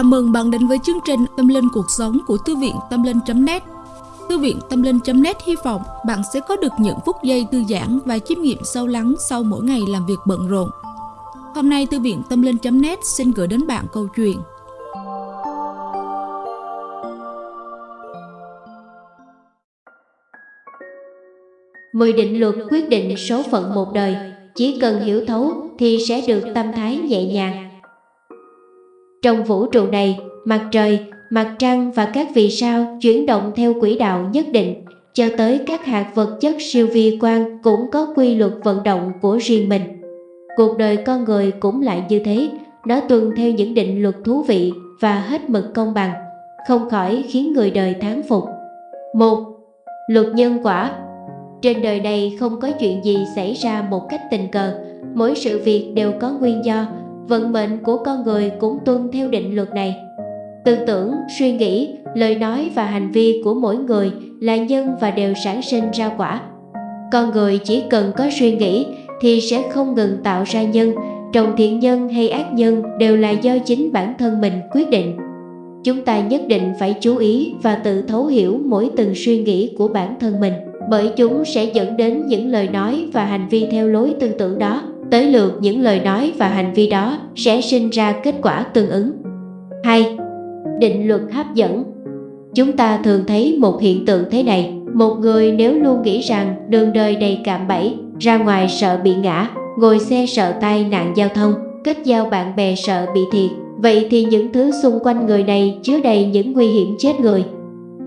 Chào mừng bạn đến với chương trình Tâm Linh Cuộc Sống của Thư viện Tâm Linh.net Thư viện Tâm Linh.net hy vọng bạn sẽ có được những phút giây thư giãn và chiêm nghiệm sâu lắng sau mỗi ngày làm việc bận rộn. Hôm nay, Thư viện Tâm Linh.net xin gửi đến bạn câu chuyện. Mười định luật quyết định số phận một đời. Chỉ cần hiểu thấu thì sẽ được tâm thái nhẹ nhàng trong vũ trụ này, mặt trời, mặt trăng và các vì sao chuyển động theo quỹ đạo nhất định, cho tới các hạt vật chất siêu vi quan cũng có quy luật vận động của riêng mình. Cuộc đời con người cũng lại như thế, nó tuân theo những định luật thú vị và hết mực công bằng, không khỏi khiến người đời thán phục. Một, Luật nhân quả Trên đời này không có chuyện gì xảy ra một cách tình cờ, mỗi sự việc đều có nguyên do, vận mệnh của con người cũng tuân theo định luật này. Tư tưởng, suy nghĩ, lời nói và hành vi của mỗi người là nhân và đều sản sinh ra quả. Con người chỉ cần có suy nghĩ thì sẽ không ngừng tạo ra nhân, trồng thiện nhân hay ác nhân đều là do chính bản thân mình quyết định. Chúng ta nhất định phải chú ý và tự thấu hiểu mỗi từng suy nghĩ của bản thân mình, bởi chúng sẽ dẫn đến những lời nói và hành vi theo lối tư tưởng đó tới lượt những lời nói và hành vi đó sẽ sinh ra kết quả tương ứng. 2. Định luật hấp dẫn Chúng ta thường thấy một hiện tượng thế này, một người nếu luôn nghĩ rằng đường đời đầy cạm bẫy, ra ngoài sợ bị ngã, ngồi xe sợ tai nạn giao thông, kết giao bạn bè sợ bị thiệt, vậy thì những thứ xung quanh người này chứa đầy những nguy hiểm chết người.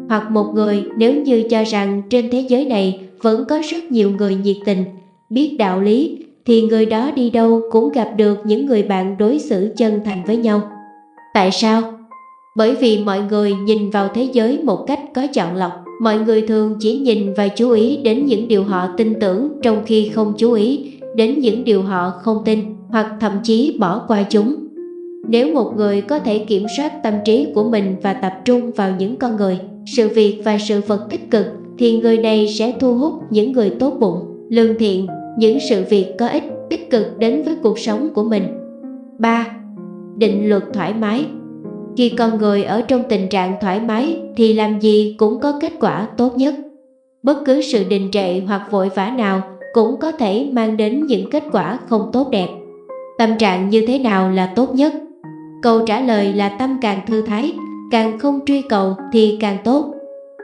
Hoặc một người nếu như cho rằng trên thế giới này vẫn có rất nhiều người nhiệt tình, biết đạo lý, thì người đó đi đâu cũng gặp được những người bạn đối xử chân thành với nhau. Tại sao? Bởi vì mọi người nhìn vào thế giới một cách có chọn lọc. Mọi người thường chỉ nhìn và chú ý đến những điều họ tin tưởng trong khi không chú ý đến những điều họ không tin hoặc thậm chí bỏ qua chúng. Nếu một người có thể kiểm soát tâm trí của mình và tập trung vào những con người, sự việc và sự vật tích cực thì người này sẽ thu hút những người tốt bụng, lương thiện những sự việc có ích tích cực đến với cuộc sống của mình 3. Định luật thoải mái Khi con người ở trong tình trạng thoải mái thì làm gì cũng có kết quả tốt nhất. Bất cứ sự đình trệ hoặc vội vã nào cũng có thể mang đến những kết quả không tốt đẹp. Tâm trạng như thế nào là tốt nhất? Câu trả lời là tâm càng thư thái, càng không truy cầu thì càng tốt.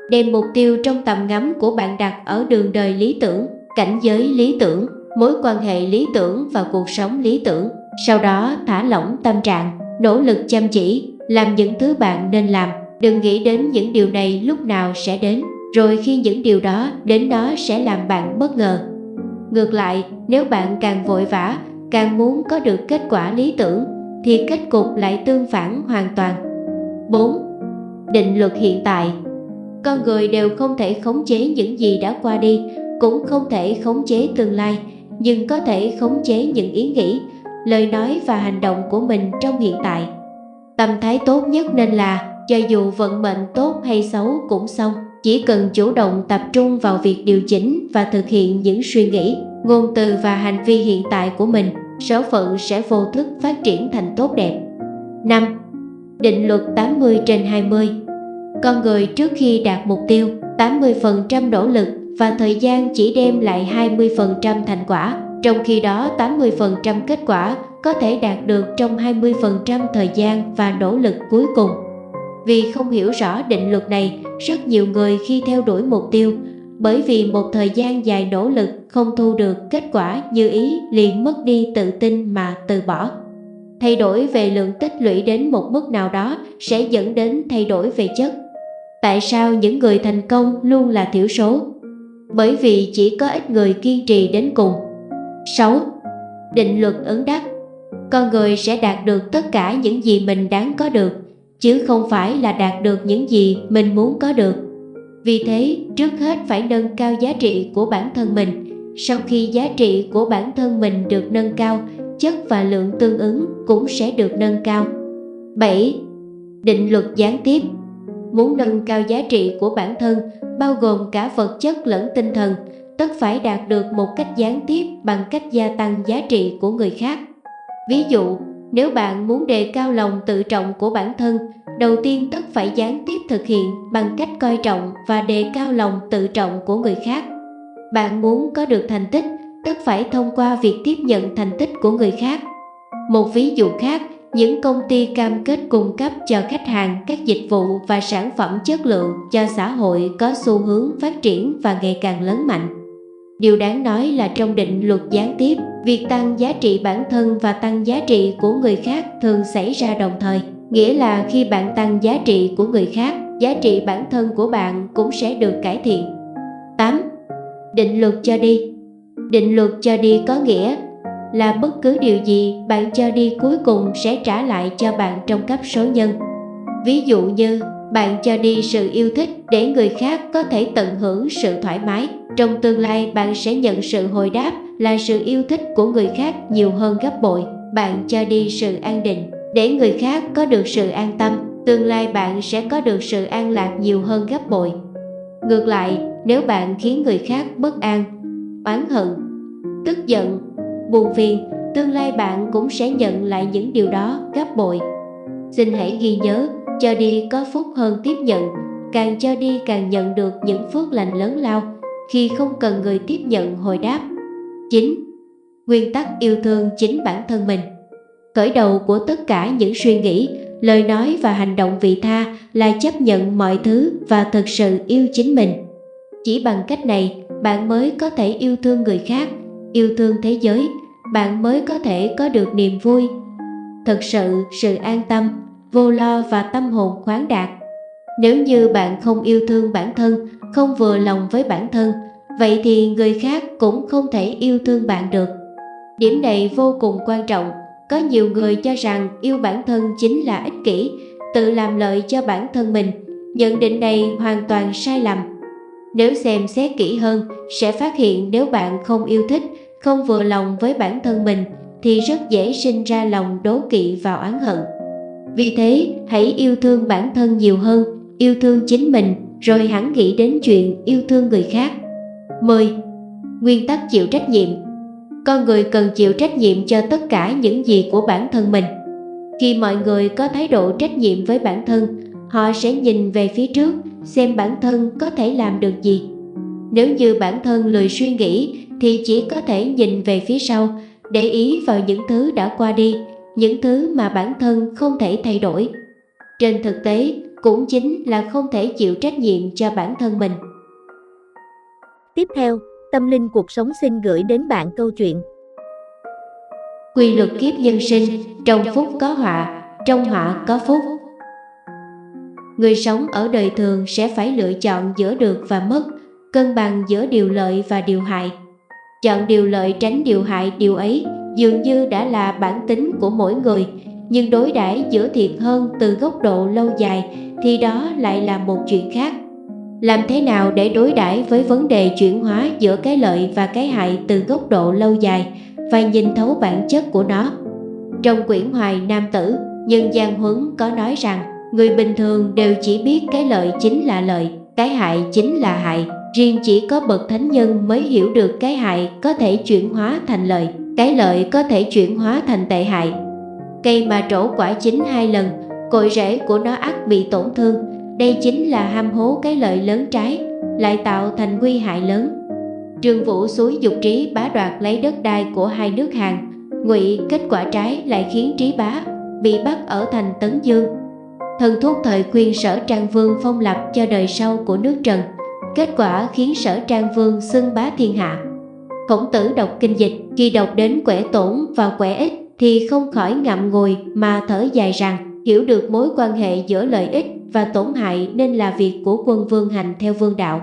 Đem mục tiêu trong tầm ngắm của bạn đặt ở đường đời lý tưởng cảnh giới lý tưởng, mối quan hệ lý tưởng và cuộc sống lý tưởng. Sau đó thả lỏng tâm trạng, nỗ lực chăm chỉ, làm những thứ bạn nên làm. Đừng nghĩ đến những điều này lúc nào sẽ đến, rồi khi những điều đó đến đó sẽ làm bạn bất ngờ. Ngược lại, nếu bạn càng vội vã, càng muốn có được kết quả lý tưởng, thì kết cục lại tương phản hoàn toàn. 4. Định luật hiện tại Con người đều không thể khống chế những gì đã qua đi, cũng không thể khống chế tương lai, nhưng có thể khống chế những ý nghĩ, lời nói và hành động của mình trong hiện tại tâm thái tốt nhất nên là, cho dù vận mệnh tốt hay xấu cũng xong, chỉ cần chủ động tập trung vào việc điều chỉnh và thực hiện những suy nghĩ, ngôn từ và hành vi hiện tại của mình, số phận sẽ vô thức phát triển thành tốt đẹp 5. Định luật 80 trên 20 Con người trước khi đạt mục tiêu 80% nỗ lực và thời gian chỉ đem lại 20% thành quả, trong khi đó 80% kết quả có thể đạt được trong 20% thời gian và nỗ lực cuối cùng. Vì không hiểu rõ định luật này, rất nhiều người khi theo đuổi mục tiêu, bởi vì một thời gian dài nỗ lực không thu được kết quả như ý liền mất đi tự tin mà từ bỏ. Thay đổi về lượng tích lũy đến một mức nào đó sẽ dẫn đến thay đổi về chất. Tại sao những người thành công luôn là thiểu số? Bởi vì chỉ có ít người kiên trì đến cùng. 6. Định luật ứng đắc Con người sẽ đạt được tất cả những gì mình đáng có được, chứ không phải là đạt được những gì mình muốn có được. Vì thế, trước hết phải nâng cao giá trị của bản thân mình. Sau khi giá trị của bản thân mình được nâng cao, chất và lượng tương ứng cũng sẽ được nâng cao. 7. Định luật gián tiếp Muốn nâng cao giá trị của bản thân, bao gồm cả vật chất lẫn tinh thần, tất phải đạt được một cách gián tiếp bằng cách gia tăng giá trị của người khác. Ví dụ, Nếu bạn muốn đề cao lòng tự trọng của bản thân, đầu tiên tất phải gián tiếp thực hiện bằng cách coi trọng và đề cao lòng tự trọng của người khác. Bạn muốn có được thành tích, tất phải thông qua việc tiếp nhận thành tích của người khác. Một ví dụ khác, những công ty cam kết cung cấp cho khách hàng các dịch vụ và sản phẩm chất lượng cho xã hội có xu hướng phát triển và ngày càng lớn mạnh. Điều đáng nói là trong định luật gián tiếp, việc tăng giá trị bản thân và tăng giá trị của người khác thường xảy ra đồng thời. Nghĩa là khi bạn tăng giá trị của người khác, giá trị bản thân của bạn cũng sẽ được cải thiện. 8. Định luật cho đi Định luật cho đi có nghĩa là bất cứ điều gì bạn cho đi cuối cùng sẽ trả lại cho bạn trong cấp số nhân. Ví dụ như bạn cho đi sự yêu thích để người khác có thể tận hưởng sự thoải mái. Trong tương lai bạn sẽ nhận sự hồi đáp là sự yêu thích của người khác nhiều hơn gấp bội. Bạn cho đi sự an định để người khác có được sự an tâm. Tương lai bạn sẽ có được sự an lạc nhiều hơn gấp bội. Ngược lại, nếu bạn khiến người khác bất an, oán hận, tức giận, buồn phiền, tương lai bạn cũng sẽ nhận lại những điều đó gấp bội. Xin hãy ghi nhớ, cho đi có phúc hơn tiếp nhận, càng cho đi càng nhận được những phước lành lớn lao khi không cần người tiếp nhận hồi đáp. 9. Nguyên tắc yêu thương chính bản thân mình Khởi đầu của tất cả những suy nghĩ, lời nói và hành động vị tha là chấp nhận mọi thứ và thực sự yêu chính mình. Chỉ bằng cách này, bạn mới có thể yêu thương người khác, yêu thương thế giới, bạn mới có thể có được niềm vui. Thực sự, sự an tâm, vô lo và tâm hồn khoáng đạt. Nếu như bạn không yêu thương bản thân, không vừa lòng với bản thân, vậy thì người khác cũng không thể yêu thương bạn được. Điểm này vô cùng quan trọng. Có nhiều người cho rằng yêu bản thân chính là ích kỷ, tự làm lợi cho bản thân mình. Nhận định này hoàn toàn sai lầm. Nếu xem xét kỹ hơn, sẽ phát hiện nếu bạn không yêu thích, không vừa lòng với bản thân mình, thì rất dễ sinh ra lòng đố kỵ và oán hận. Vì thế, hãy yêu thương bản thân nhiều hơn, yêu thương chính mình, rồi hẳn nghĩ đến chuyện yêu thương người khác. 10. Nguyên tắc chịu trách nhiệm Con người cần chịu trách nhiệm cho tất cả những gì của bản thân mình. Khi mọi người có thái độ trách nhiệm với bản thân, họ sẽ nhìn về phía trước xem bản thân có thể làm được gì. Nếu như bản thân lười suy nghĩ thì chỉ có thể nhìn về phía sau, để ý vào những thứ đã qua đi, những thứ mà bản thân không thể thay đổi. Trên thực tế, cũng chính là không thể chịu trách nhiệm cho bản thân mình. Tiếp theo, Tâm Linh Cuộc Sống xin gửi đến bạn câu chuyện Quy luật kiếp nhân sinh, trong phúc có họa, trong họa có phúc. Người sống ở đời thường sẽ phải lựa chọn giữa được và mất, cân bằng giữa điều lợi và điều hại. Chọn điều lợi tránh điều hại điều ấy dường như đã là bản tính của mỗi người, nhưng đối đãi giữa thiệt hơn từ góc độ lâu dài thì đó lại là một chuyện khác. Làm thế nào để đối đãi với vấn đề chuyển hóa giữa cái lợi và cái hại từ góc độ lâu dài và nhìn thấu bản chất của nó? Trong quyển Hoài Nam Tử, Nhân gian Huấn có nói rằng người bình thường đều chỉ biết cái lợi chính là lợi, cái hại chính là hại. Riêng chỉ có bậc thánh nhân mới hiểu được cái hại có thể chuyển hóa thành lợi, cái lợi có thể chuyển hóa thành tệ hại. Cây mà trổ quả chín hai lần, cội rễ của nó ắt bị tổn thương. Đây chính là ham hố cái lợi lớn trái, lại tạo thành nguy hại lớn. Trương Vũ suối dục trí bá đoạt lấy đất đai của hai nước Hàn, ngụy kết quả trái lại khiến trí bá bị bắt ở thành Tấn Dương. Thần thuốc thời khuyên sở Trang Vương phong lập cho đời sau của nước Trần, kết quả khiến sở Trang Vương xưng bá thiên hạ. Khổng tử đọc kinh dịch, khi đọc đến quẻ tổn và quẻ ích thì không khỏi ngậm ngùi mà thở dài rằng hiểu được mối quan hệ giữa lợi ích và tổn hại nên là việc của quân vương hành theo vương đạo.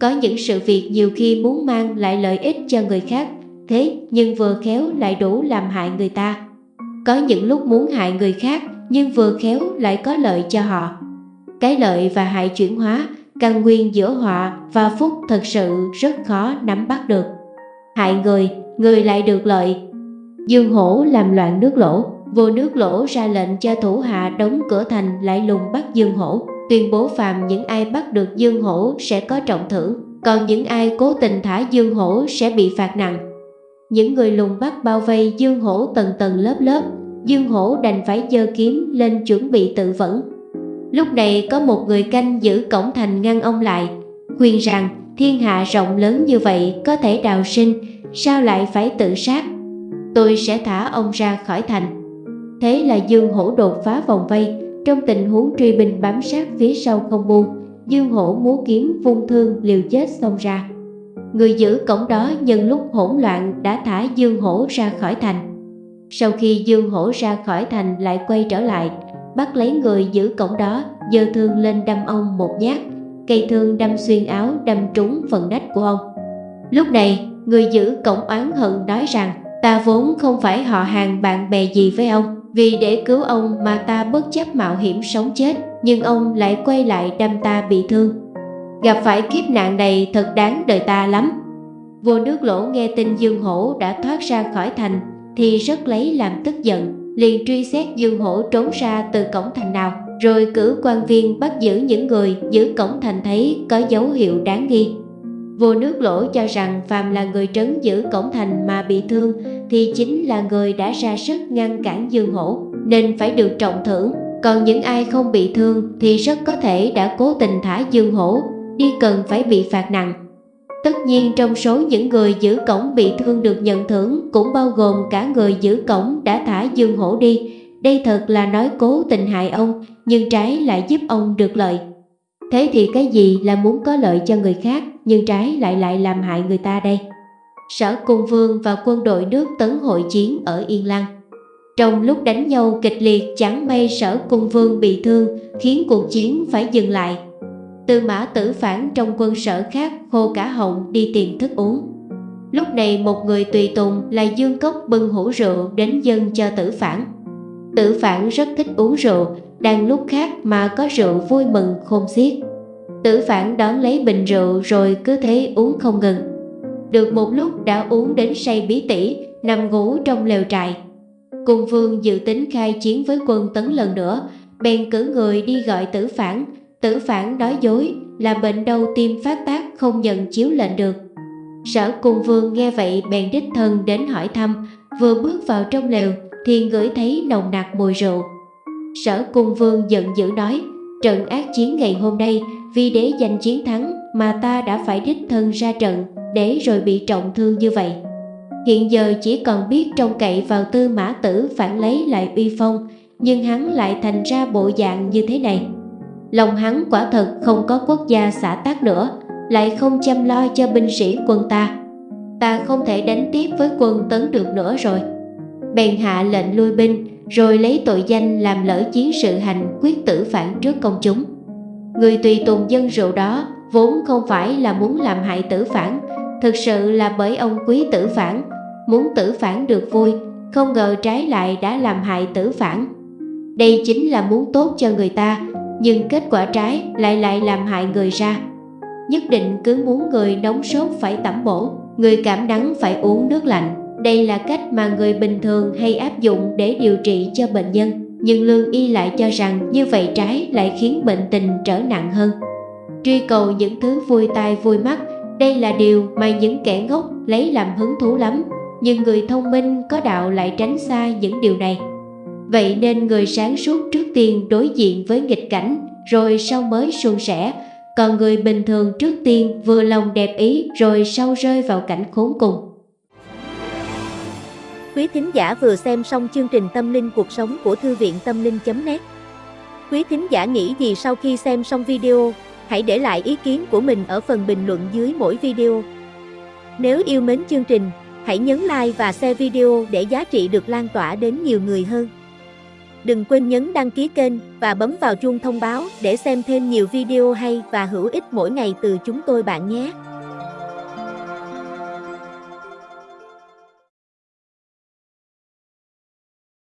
Có những sự việc nhiều khi muốn mang lại lợi ích cho người khác, thế nhưng vừa khéo lại đủ làm hại người ta. Có những lúc muốn hại người khác nhưng vừa khéo lại có lợi cho họ. Cái lợi và hại chuyển hóa, căn nguyên giữa họa và phúc thật sự rất khó nắm bắt được. Hại người, người lại được lợi. Dương hổ làm loạn nước lỗ, vua nước lỗ ra lệnh cho thủ hạ đóng cửa thành lại lùng bắt Dương hổ, tuyên bố phàm những ai bắt được Dương hổ sẽ có trọng thưởng, còn những ai cố tình thả Dương hổ sẽ bị phạt nặng. Những người lùng bắt bao vây Dương hổ tầng tầng lớp lớp, Dương Hổ đành phải giơ kiếm lên chuẩn bị tự vẫn. Lúc này có một người canh giữ cổng thành ngăn ông lại, khuyên rằng thiên hạ rộng lớn như vậy có thể đào sinh, sao lại phải tự sát? Tôi sẽ thả ông ra khỏi thành. Thế là Dương Hổ đột phá vòng vây, trong tình huống truy binh bám sát phía sau không buông, Dương Hổ múa kiếm vung thương liều chết xông ra. Người giữ cổng đó nhân lúc hỗn loạn đã thả Dương Hổ ra khỏi thành. Sau khi Dương Hổ ra khỏi thành lại quay trở lại, bắt lấy người giữ cổng đó, giơ thương lên đâm ông một nhát, cây thương đâm xuyên áo đâm trúng phần nách của ông. Lúc này, người giữ cổng oán hận nói rằng ta vốn không phải họ hàng bạn bè gì với ông, vì để cứu ông mà ta bất chấp mạo hiểm sống chết, nhưng ông lại quay lại đâm ta bị thương. Gặp phải kiếp nạn này thật đáng đời ta lắm. Vua nước lỗ nghe tin Dương Hổ đã thoát ra khỏi thành thì rất lấy làm tức giận, liền truy xét Dương Hổ trốn ra từ cổng thành nào, rồi cử quan viên bắt giữ những người giữ cổng thành thấy có dấu hiệu đáng nghi. Vua nước lỗ cho rằng phàm là người trấn giữ cổng thành mà bị thương thì chính là người đã ra sức ngăn cản Dương Hổ, nên phải được trọng thưởng. Còn những ai không bị thương thì rất có thể đã cố tình thả Dương Hổ, đi cần phải bị phạt nặng. Tất nhiên trong số những người giữ cổng bị thương được nhận thưởng cũng bao gồm cả người giữ cổng đã thả Dương Hổ đi. Đây thật là nói cố tình hại ông, nhưng trái lại giúp ông được lợi. Thế thì cái gì là muốn có lợi cho người khác, nhưng trái lại lại làm hại người ta đây? Sở Cung Vương và quân đội nước tấn hội chiến ở Yên Lăng. Trong lúc đánh nhau kịch liệt chẳng may sở cung vương bị thương khiến cuộc chiến phải dừng lại Tư mã tử phản trong quân sở khác khô cả họng đi tìm thức uống. Lúc này một người tùy tùng là Dương Cốc bưng hũ rượu đến dân cho tử phản. Tử phản rất thích uống rượu, đang lúc khác mà có rượu vui mừng khôn xiết. Tử phản đón lấy bình rượu rồi cứ thế uống không ngừng. Được một lúc đã uống đến say bí tỉ, nằm ngủ trong lều trại. Cung vương dự tính khai chiến với quân tấn lần nữa, bèn cử người đi gọi tử phản, Tử phản nói dối là bệnh đau tim phát tác không nhận chiếu lệnh được. Sở cung vương nghe vậy bèn đích thân đến hỏi thăm, vừa bước vào trong lều thì ngửi thấy nồng nặc mùi rượu. Sở cung vương giận dữ nói, trận ác chiến ngày hôm nay vì để giành chiến thắng mà ta đã phải đích thân ra trận để rồi bị trọng thương như vậy. Hiện giờ chỉ còn biết trông cậy vào tư mã tử phản lấy lại uy phong, nhưng hắn lại thành ra bộ dạng như thế này. Lòng hắn quả thật không có quốc gia xã tác nữa, Lại không chăm lo cho binh sĩ quân ta. Ta không thể đánh tiếp với quân tấn được nữa rồi. Bèn hạ lệnh lui binh, Rồi lấy tội danh làm lỡ chiến sự hành quyết tử phản trước công chúng. Người tùy tùng dân rượu đó vốn không phải là muốn làm hại tử phản, Thực sự là bởi ông quý tử phản. Muốn tử phản được vui, Không ngờ trái lại đã làm hại tử phản. Đây chính là muốn tốt cho người ta nhưng kết quả trái lại lại làm hại người ra. Nhất định cứ muốn người nóng sốt phải tẩm bổ, người cảm đắng phải uống nước lạnh. Đây là cách mà người bình thường hay áp dụng để điều trị cho bệnh nhân. Nhưng lương y lại cho rằng như vậy trái lại khiến bệnh tình trở nặng hơn. Truy cầu những thứ vui tai vui mắt, đây là điều mà những kẻ ngốc lấy làm hứng thú lắm. Nhưng người thông minh có đạo lại tránh xa những điều này. Vậy nên người sáng suốt trước tiên đối diện với nghịch cảnh, rồi sau mới suôn sẻ, còn người bình thường trước tiên vừa lòng đẹp ý rồi sau rơi vào cảnh khốn cùng. Quý thính giả vừa xem xong chương trình Tâm linh cuộc sống của Thư viện Tâm linh.net Quý thính giả nghĩ gì sau khi xem xong video, hãy để lại ý kiến của mình ở phần bình luận dưới mỗi video. Nếu yêu mến chương trình, hãy nhấn like và share video để giá trị được lan tỏa đến nhiều người hơn. Đừng quên nhấn đăng ký kênh và bấm vào chuông thông báo để xem thêm nhiều video hay và hữu ích mỗi ngày từ chúng tôi bạn nhé.